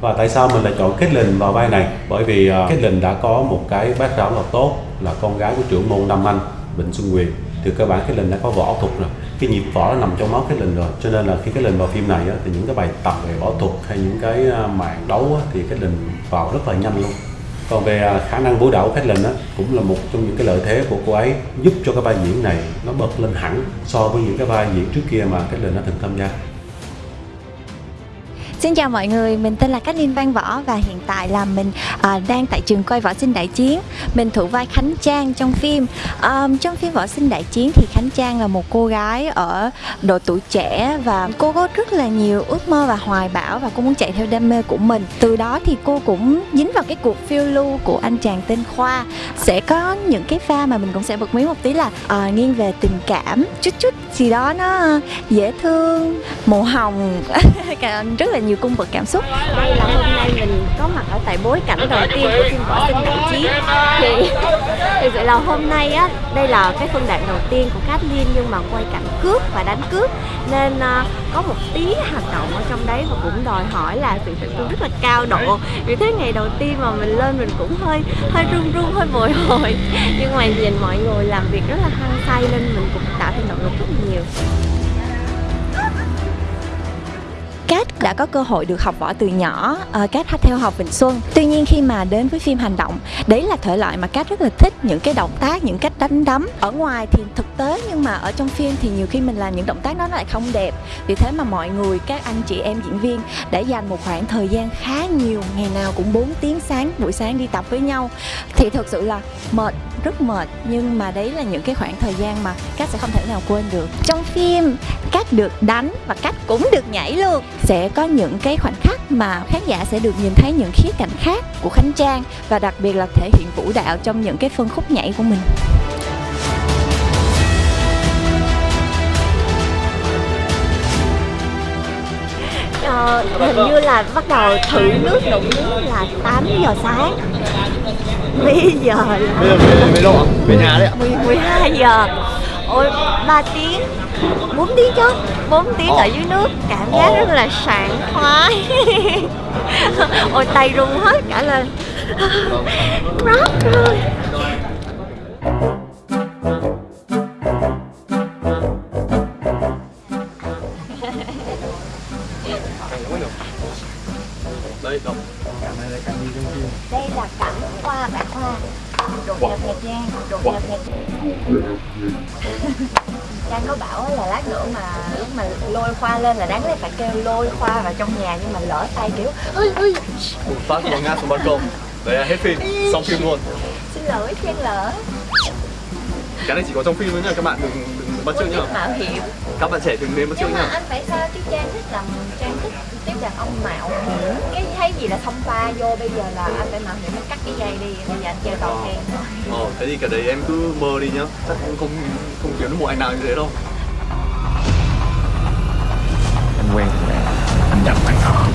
và tại sao mình lại chọn kết Caitlyn vào vai này? Bởi vì à, uh, Caitlyn đã có một cái background rõ là tốt là con gái của trưởng môn Nam Anh Vịnh Xuân Quyền. Thì cơ bản Caitlyn đã có võ thuật rồi. Cái nhịp võ nó nằm trong máu Caitlyn rồi. Cho nên là khi Caitlyn vào phim này á, thì những cái bài tập về võ thuật hay những cái uh, màn đấu á, thì Caitlyn vào rất là nhanh luôn. Còn về à, khả năng vũ đạo của Caitlyn á cũng là một trong những cái lợi thế của cô ấy giúp cho cái vai diễn này nó bật lên hẳn so với những cái vai diễn trước kia mà Caitlyn đã từng tham gia. Xin chào mọi người, mình tên là Cát Linh Văn Võ và hiện tại là mình à, đang tại trường quay Võ Sinh Đại Chiến. Mình thủ vai Khánh Trang trong phim. À, trong phim Võ Sinh Đại Chiến thì Khánh Trang là một cô gái ở độ tuổi trẻ và cô có rất là nhiều ước mơ và hoài bão và cô muốn chạy theo đam mê của mình. Từ đó thì cô cũng dính vào cái cuộc phiêu lưu của anh chàng tên Khoa. Sẽ có những cái pha mà mình cũng sẽ bật mí một tí là à, nghiêng về tình cảm, chút chút gì đó nó dễ thương, màu hồng, rất là nhiều cung bậc cảm xúc. Đây là hôm nay mình có mặt ở tại bối cảnh đầu tiên của phim võ sinh đại chiến thì thực sự là hôm nay á đây là cái phân đoạn đầu tiên của Kathleen nhưng mà quay cảnh cướp và đánh cướp. Nên uh, có một tí hành động ở trong đấy và cũng đòi hỏi là sự tập trung rất là cao độ. Vì thế ngày đầu tiên mà mình lên mình cũng hơi hơi run run hơi bồi hồi. Nhưng mà nhìn mọi người làm việc rất là hăng say nên mình cũng tạo thêm động lực rất nhiều. Cát đã có cơ hội được học võ từ nhỏ, ờ, uh, Cát theo học Vịnh Xuân. Tuy nhiên khi mà đến với phim hành động, đấy là thể loại mà Cát rất là thích những cái động tác, những cách đánh đấm. Ở ngoài thì thực tế nhưng mà ở trong phim thì nhiều khi mình làm những động tác đó nó lại không đẹp. Vì thế mà mọi người, các anh chị em diễn viên đã dành một khoảng thời gian khá nhiều, ngày nào cũng 4 tiếng sáng, buổi sáng đi tập với nhau. Thì thực sự là mệt rất mệt nhưng mà đấy là những cái khoảng thời gian mà Cát sẽ không thể nào quên được trong phim Cát được đánh và Cát cũng được nhảy luôn sẽ có những cái khoảnh khắc mà khán giả sẽ được nhìn thấy những khía cạnh khác của Khánh Trang và đặc biệt là thể hiện vũ đạo trong những cái phân khúc nhảy của mình. Ờ, hình như là bắt đầu thử nước đụng nước là 8 giờ sáng. Bây giờ? Là Bây giờ về, về đâu ạ? Về nhà đấy ạ 10, 12 giờ Ôi 3 tiếng. 4 tiếng chứ. 4 tiếng ở dưới nước. Cảm giác rất là sảng khoái. Ôi tay run hết cả lên. Rót rồi Đây, đâu? Đây là cảnh hoa bạc hoa. Đột nhập Nhật Giang Đột nhập Nhật Trang có bảo là lát nữa mà lúc mà lôi khoa lên là đáng lẽ phải kêu lôi khoa vào trong nhà nhưng mà lỡ tay kiểu ơi ơi Một phát của ngã xuống ban công. Đấy là hết phim, xong phim luôn. Xin lỗi Trang lỡ. Cái này chỉ có trong phim thôi nha, các bạn đừng, đừng bắt chước nhá. mạo hiểm. Các bạn trẻ đừng nên bắt chước nhá. anh phải sao Trang thích làm Trang thích tiếp đàn ông mạo hiểm. Cái thấy gì là thông pha vô bây giờ là anh phải mạo hiểm anh cắt cái dây đi Bây giờ anh chơi tàu khen. Thôi Ờ, thế thì cái đấy em cứ mơ đi nhá. Chắc cũng không, không kiếm được một anh nào như thế đâu. Anh quen thằng này anh nhập bạn họ